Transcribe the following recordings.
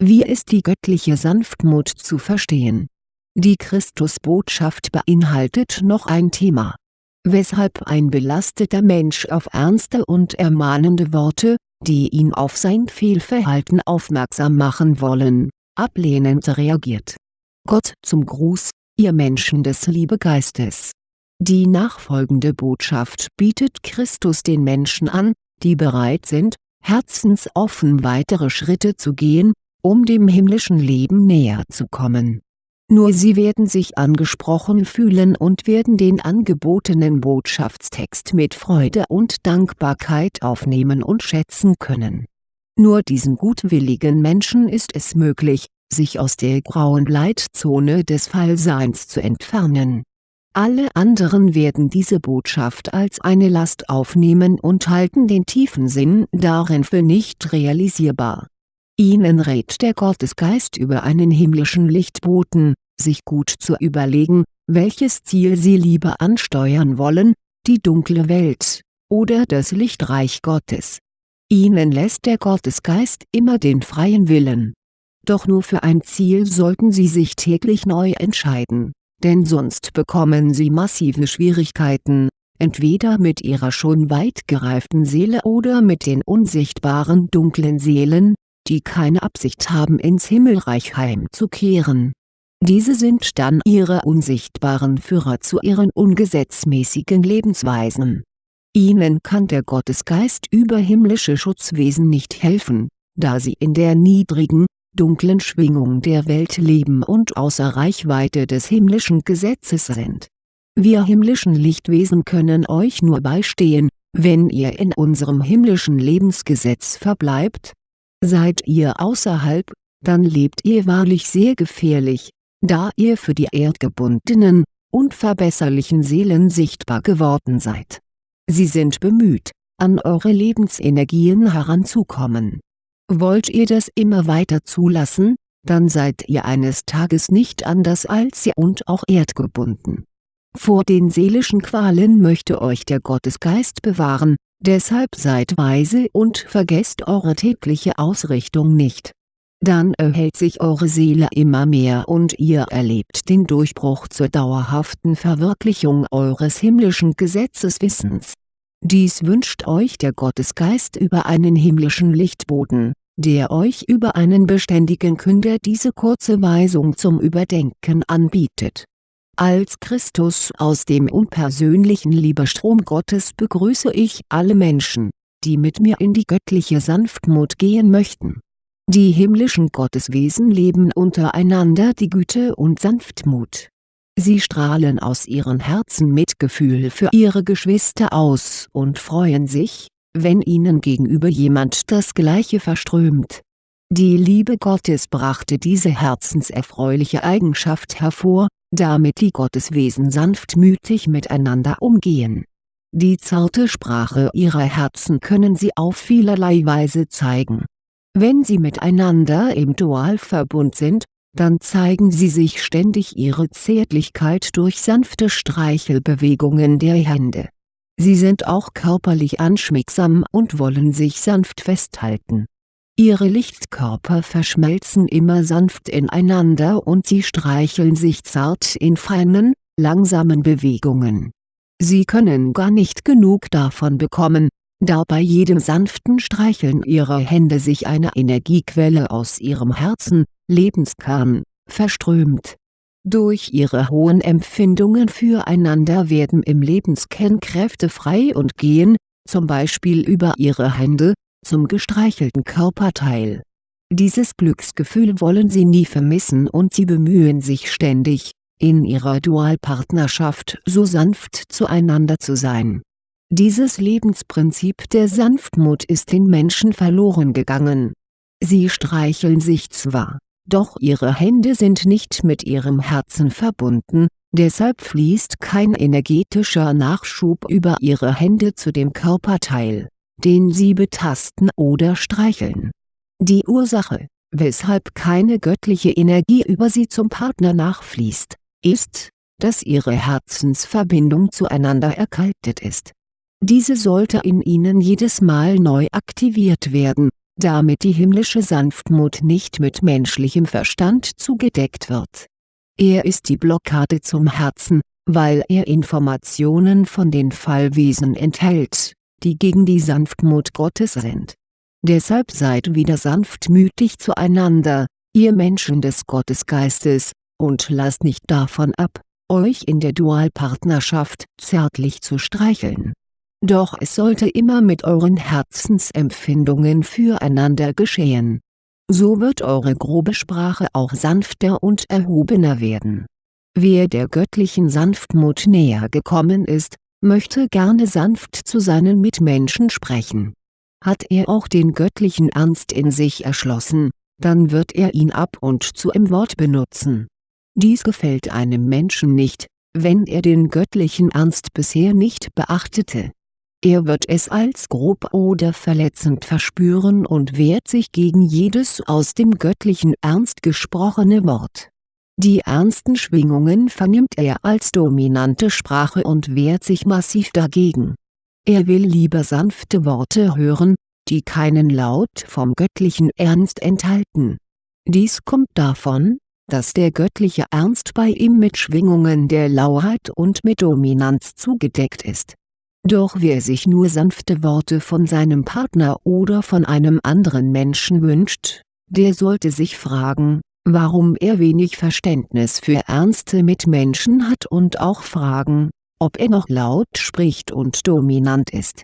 Wie ist die göttliche Sanftmut zu verstehen? Die Christusbotschaft beinhaltet noch ein Thema. Weshalb ein belasteter Mensch auf ernste und ermahnende Worte, die ihn auf sein Fehlverhalten aufmerksam machen wollen, ablehnend reagiert. Gott zum Gruß, ihr Menschen des Liebegeistes. Die nachfolgende Botschaft bietet Christus den Menschen an, die bereit sind, herzensoffen weitere Schritte zu gehen, um dem himmlischen Leben näher zu kommen. Nur sie werden sich angesprochen fühlen und werden den angebotenen Botschaftstext mit Freude und Dankbarkeit aufnehmen und schätzen können. Nur diesen gutwilligen Menschen ist es möglich, sich aus der grauen Leitzone des Fallseins zu entfernen. Alle anderen werden diese Botschaft als eine Last aufnehmen und halten den tiefen Sinn darin für nicht realisierbar Ihnen rät der Gottesgeist über einen himmlischen Lichtboten, sich gut zu überlegen, welches Ziel Sie lieber ansteuern wollen, die dunkle Welt, oder das Lichtreich Gottes. Ihnen lässt der Gottesgeist immer den freien Willen. Doch nur für ein Ziel sollten Sie sich täglich neu entscheiden, denn sonst bekommen Sie massive Schwierigkeiten, entweder mit Ihrer schon weit gereiften Seele oder mit den unsichtbaren dunklen Seelen, die keine Absicht haben ins Himmelreich heimzukehren. Diese sind dann ihre unsichtbaren Führer zu ihren ungesetzmäßigen Lebensweisen. Ihnen kann der Gottesgeist über himmlische Schutzwesen nicht helfen, da sie in der niedrigen, dunklen Schwingung der Welt leben und außer Reichweite des himmlischen Gesetzes sind. Wir himmlischen Lichtwesen können euch nur beistehen, wenn ihr in unserem himmlischen Lebensgesetz verbleibt, Seid ihr außerhalb, dann lebt ihr wahrlich sehr gefährlich, da ihr für die erdgebundenen, unverbesserlichen Seelen sichtbar geworden seid. Sie sind bemüht, an eure Lebensenergien heranzukommen. Wollt ihr das immer weiter zulassen, dann seid ihr eines Tages nicht anders als sie und auch erdgebunden. Vor den seelischen Qualen möchte euch der Gottesgeist bewahren, Deshalb seid weise und vergesst eure tägliche Ausrichtung nicht. Dann erhält sich eure Seele immer mehr und ihr erlebt den Durchbruch zur dauerhaften Verwirklichung eures himmlischen Gesetzeswissens. Dies wünscht euch der Gottesgeist über einen himmlischen Lichtboden, der euch über einen beständigen Künder diese kurze Weisung zum Überdenken anbietet als Christus aus dem unpersönlichen Liebestrom Gottes begrüße ich alle Menschen, die mit mir in die göttliche Sanftmut gehen möchten. Die himmlischen Gotteswesen leben untereinander die Güte und Sanftmut. Sie strahlen aus ihren Herzen Mitgefühl für ihre Geschwister aus und freuen sich, wenn ihnen gegenüber jemand das Gleiche verströmt. Die Liebe Gottes brachte diese herzenserfreuliche Eigenschaft hervor, damit die Gotteswesen sanftmütig miteinander umgehen. Die zarte Sprache ihrer Herzen können sie auf vielerlei Weise zeigen. Wenn sie miteinander im Dualverbund sind, dann zeigen sie sich ständig ihre Zärtlichkeit durch sanfte Streichelbewegungen der Hände. Sie sind auch körperlich anschmiegsam und wollen sich sanft festhalten Ihre Lichtkörper verschmelzen immer sanft ineinander und sie streicheln sich zart in feinen, langsamen Bewegungen. Sie können gar nicht genug davon bekommen, da bei jedem sanften Streicheln ihrer Hände sich eine Energiequelle aus ihrem Herzen, Lebenskern, verströmt. Durch ihre hohen Empfindungen füreinander werden im Lebenskern Kräfte frei und gehen, zum Beispiel über ihre Hände, zum gestreichelten Körperteil. Dieses Glücksgefühl wollen sie nie vermissen und sie bemühen sich ständig, in ihrer Dualpartnerschaft so sanft zueinander zu sein. Dieses Lebensprinzip der Sanftmut ist den Menschen verloren gegangen. Sie streicheln sich zwar, doch ihre Hände sind nicht mit ihrem Herzen verbunden, deshalb fließt kein energetischer Nachschub über ihre Hände zu dem Körperteil den sie betasten oder streicheln. Die Ursache, weshalb keine göttliche Energie über sie zum Partner nachfließt, ist, dass ihre Herzensverbindung zueinander erkaltet ist. Diese sollte in ihnen jedes Mal neu aktiviert werden, damit die himmlische Sanftmut nicht mit menschlichem Verstand zugedeckt wird. Er ist die Blockade zum Herzen, weil er Informationen von den Fallwesen enthält, die gegen die Sanftmut Gottes sind. Deshalb seid wieder sanftmütig zueinander, ihr Menschen des Gottesgeistes, und lasst nicht davon ab, euch in der Dualpartnerschaft zärtlich zu streicheln. Doch es sollte immer mit euren Herzensempfindungen füreinander geschehen. So wird eure grobe Sprache auch sanfter und erhobener werden. Wer der göttlichen Sanftmut näher gekommen ist, möchte gerne sanft zu seinen Mitmenschen sprechen. Hat er auch den göttlichen Ernst in sich erschlossen, dann wird er ihn ab und zu im Wort benutzen dies gefällt einem Menschen nicht, wenn er den göttlichen Ernst bisher nicht beachtete. Er wird es als grob oder verletzend verspüren und wehrt sich gegen jedes aus dem göttlichen Ernst gesprochene Wort. Die ernsten Schwingungen vernimmt er als dominante Sprache und wehrt sich massiv dagegen. Er will lieber sanfte Worte hören, die keinen Laut vom göttlichen Ernst enthalten. Dies kommt davon, dass der göttliche Ernst bei ihm mit Schwingungen der Lauheit und mit Dominanz zugedeckt ist. Doch wer sich nur sanfte Worte von seinem Partner oder von einem anderen Menschen wünscht, der sollte sich fragen, warum er wenig Verständnis für ernste Mitmenschen hat und auch fragen, ob er noch laut spricht und dominant ist.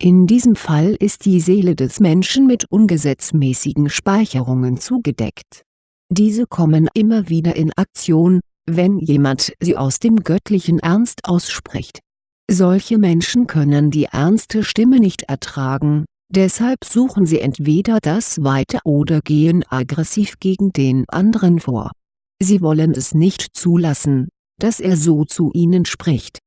In diesem Fall ist die Seele des Menschen mit ungesetzmäßigen Speicherungen zugedeckt diese kommen immer wieder in Aktion, wenn jemand sie aus dem göttlichen Ernst ausspricht. Solche Menschen können die ernste Stimme nicht ertragen, deshalb suchen sie entweder das Weite oder gehen aggressiv gegen den anderen vor. Sie wollen es nicht zulassen, dass er so zu ihnen spricht.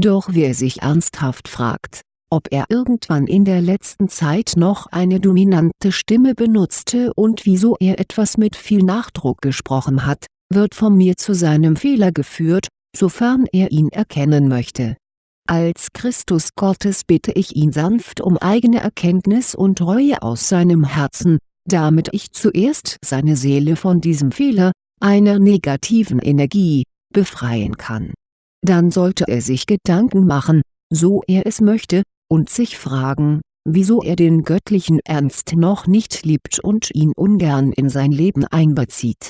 Doch wer sich ernsthaft fragt, ob er irgendwann in der letzten Zeit noch eine dominante Stimme benutzte und wieso er etwas mit viel Nachdruck gesprochen hat, wird von mir zu seinem Fehler geführt, sofern er ihn erkennen möchte. Als Christus Gottes bitte ich ihn sanft um eigene Erkenntnis und Reue aus seinem Herzen, damit ich zuerst seine Seele von diesem Fehler, einer negativen Energie, befreien kann. Dann sollte er sich Gedanken machen, so er es möchte, und sich fragen, wieso er den göttlichen Ernst noch nicht liebt und ihn ungern in sein Leben einbezieht.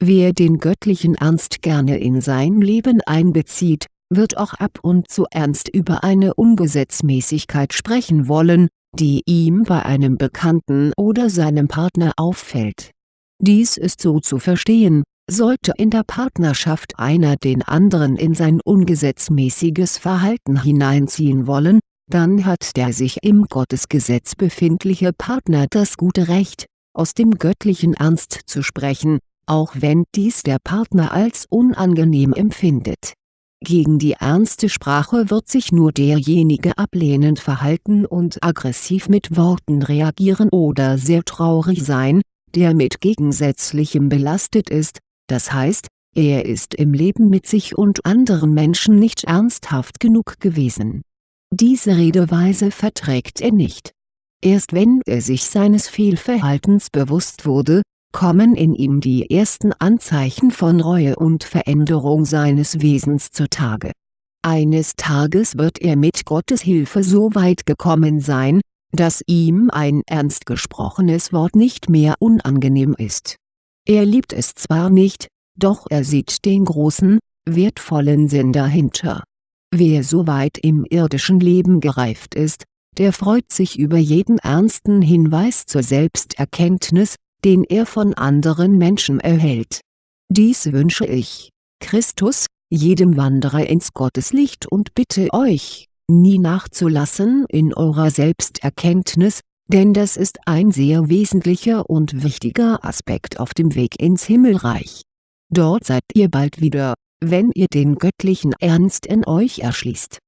Wer den göttlichen Ernst gerne in sein Leben einbezieht, wird auch ab und zu ernst über eine Ungesetzmäßigkeit sprechen wollen, die ihm bei einem Bekannten oder seinem Partner auffällt. Dies ist so zu verstehen, sollte in der Partnerschaft einer den anderen in sein ungesetzmäßiges Verhalten hineinziehen wollen, dann hat der sich im Gottesgesetz befindliche Partner das gute Recht, aus dem göttlichen Ernst zu sprechen, auch wenn dies der Partner als unangenehm empfindet. Gegen die ernste Sprache wird sich nur derjenige ablehnend verhalten und aggressiv mit Worten reagieren oder sehr traurig sein, der mit Gegensätzlichem belastet ist, das heißt, er ist im Leben mit sich und anderen Menschen nicht ernsthaft genug gewesen diese Redeweise verträgt er nicht. Erst wenn er sich seines Fehlverhaltens bewusst wurde, kommen in ihm die ersten Anzeichen von Reue und Veränderung seines Wesens zutage. Eines Tages wird er mit Gottes Hilfe so weit gekommen sein, dass ihm ein ernst gesprochenes Wort nicht mehr unangenehm ist. Er liebt es zwar nicht, doch er sieht den großen, wertvollen Sinn dahinter Wer so weit im irdischen Leben gereift ist, der freut sich über jeden ernsten Hinweis zur Selbsterkenntnis, den er von anderen Menschen erhält. Dies wünsche ich, Christus, jedem Wanderer ins Gotteslicht und bitte euch, nie nachzulassen in eurer Selbsterkenntnis, denn das ist ein sehr wesentlicher und wichtiger Aspekt auf dem Weg ins Himmelreich. Dort seid ihr bald wieder wenn ihr den göttlichen Ernst in euch erschließt.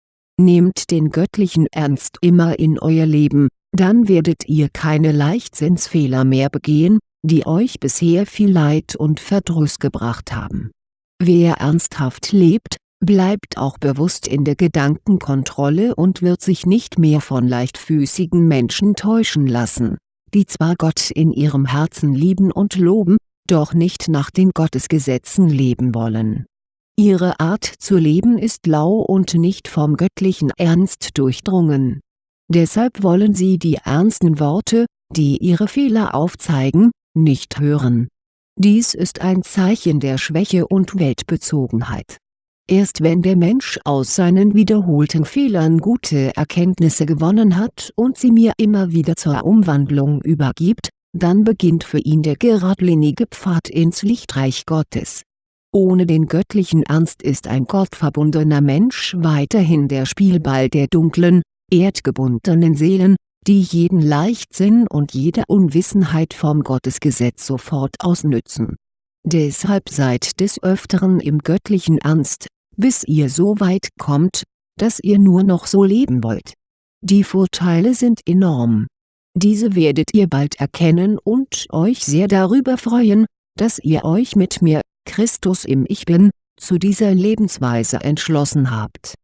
Nehmt den göttlichen Ernst immer in euer Leben, dann werdet ihr keine Leichtsinnsfehler mehr begehen, die euch bisher viel Leid und Verdruss gebracht haben. Wer ernsthaft lebt, bleibt auch bewusst in der Gedankenkontrolle und wird sich nicht mehr von leichtfüßigen Menschen täuschen lassen. die zwar Gott in ihrem Herzen lieben und loben, doch nicht nach den Gottesgesetzen leben wollen. Ihre Art zu leben ist lau und nicht vom göttlichen Ernst durchdrungen. Deshalb wollen sie die ernsten Worte, die ihre Fehler aufzeigen, nicht hören. Dies ist ein Zeichen der Schwäche und Weltbezogenheit. Erst wenn der Mensch aus seinen wiederholten Fehlern gute Erkenntnisse gewonnen hat und sie mir immer wieder zur Umwandlung übergibt, dann beginnt für ihn der geradlinige Pfad ins Lichtreich Gottes. Ohne den göttlichen Ernst ist ein gottverbundener Mensch weiterhin der Spielball der dunklen, erdgebundenen Seelen, die jeden Leichtsinn und jede Unwissenheit vom Gottesgesetz sofort ausnützen. Deshalb seid des Öfteren im göttlichen Ernst, bis ihr so weit kommt, dass ihr nur noch so leben wollt. Die Vorteile sind enorm. Diese werdet ihr bald erkennen und euch sehr darüber freuen, dass ihr euch mit mir, Christus im Ich Bin, zu dieser Lebensweise entschlossen habt.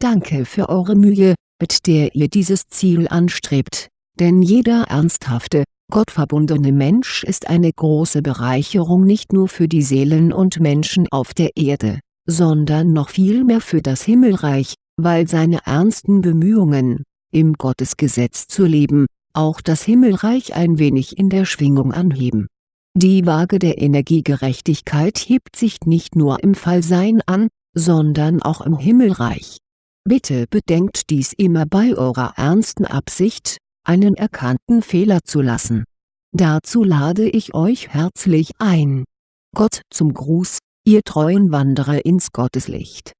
Danke für eure Mühe, mit der ihr dieses Ziel anstrebt, denn jeder ernsthafte, gottverbundene Mensch ist eine große Bereicherung nicht nur für die Seelen und Menschen auf der Erde, sondern noch viel mehr für das Himmelreich, weil seine ernsten Bemühungen, im Gottesgesetz zu leben, auch das Himmelreich ein wenig in der Schwingung anheben. Die Waage der Energiegerechtigkeit hebt sich nicht nur im Fallsein an, sondern auch im Himmelreich. Bitte bedenkt dies immer bei eurer ernsten Absicht, einen erkannten Fehler zu lassen. Dazu lade ich euch herzlich ein. Gott zum Gruß, ihr treuen Wanderer ins Gotteslicht